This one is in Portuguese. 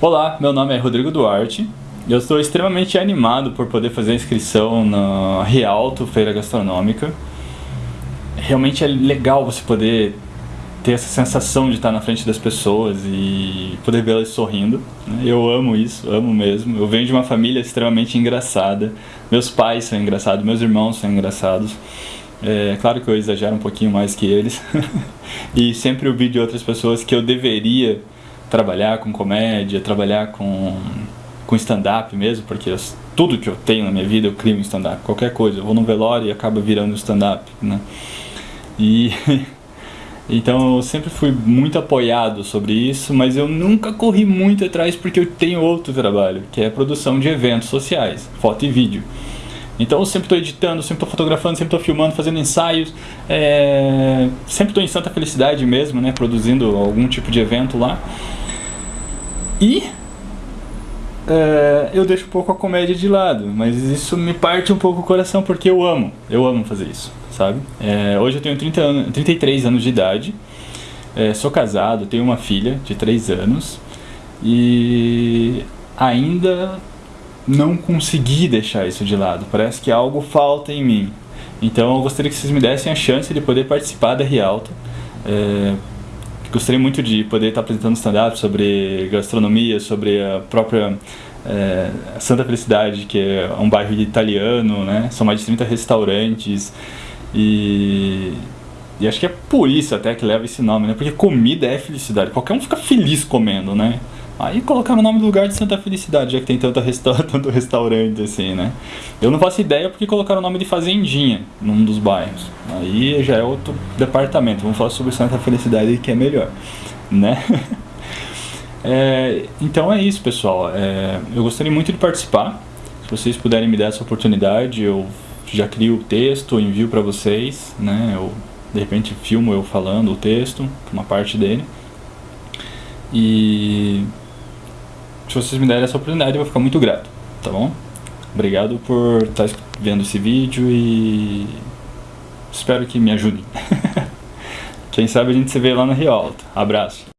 Olá, meu nome é Rodrigo Duarte eu estou extremamente animado por poder fazer a inscrição na Rialto Feira Gastronômica. Realmente é legal você poder ter essa sensação de estar na frente das pessoas e poder vê-las sorrindo. Né? Eu amo isso, amo mesmo. Eu venho de uma família extremamente engraçada. Meus pais são engraçados, meus irmãos são engraçados. É claro que eu exagero um pouquinho mais que eles. e sempre ouvi de outras pessoas que eu deveria trabalhar com comédia, trabalhar com, com stand-up mesmo, porque eu, tudo que eu tenho na minha vida eu crio um stand-up, qualquer coisa. Eu vou no velório e acaba virando stand-up, né? E... Então eu sempre fui muito apoiado sobre isso, mas eu nunca corri muito atrás porque eu tenho outro trabalho, que é a produção de eventos sociais, foto e vídeo. Então eu sempre estou editando, sempre estou fotografando, sempre estou filmando, fazendo ensaios, é... sempre estou em Santa Felicidade mesmo, né, produzindo algum tipo de evento lá. E é, eu deixo um pouco a comédia de lado, mas isso me parte um pouco o coração porque eu amo, eu amo fazer isso, sabe? É, hoje eu tenho 30 anos, 33 anos de idade, é, sou casado, tenho uma filha de 3 anos e ainda não consegui deixar isso de lado, parece que algo falta em mim. Então eu gostaria que vocês me dessem a chance de poder participar da Rialto, gostaria muito de poder estar apresentando stand-up sobre gastronomia, sobre a própria é, Santa Felicidade, que é um bairro italiano, né? São mais de 30 restaurantes e, e acho que é por isso até que leva esse nome, né? Porque comida é felicidade. Qualquer um fica feliz comendo, né? Aí colocar o nome do lugar de Santa Felicidade, já que tem tanto, resta tanto restaurante assim, né? Eu não faço ideia porque colocaram o nome de Fazendinha num dos bairros. Aí já é outro departamento. Vamos falar sobre Santa Felicidade que é melhor, né? é, então é isso, pessoal. É, eu gostaria muito de participar. Se vocês puderem me dar essa oportunidade, eu já crio o texto, envio para vocês, né? Eu, de repente filmo eu falando o texto, uma parte dele. E se vocês me derem essa oportunidade, eu vou ficar muito grato, tá bom? Obrigado por estar vendo esse vídeo e espero que me ajudem. Quem sabe a gente se vê lá no Rio Alto. Abraço.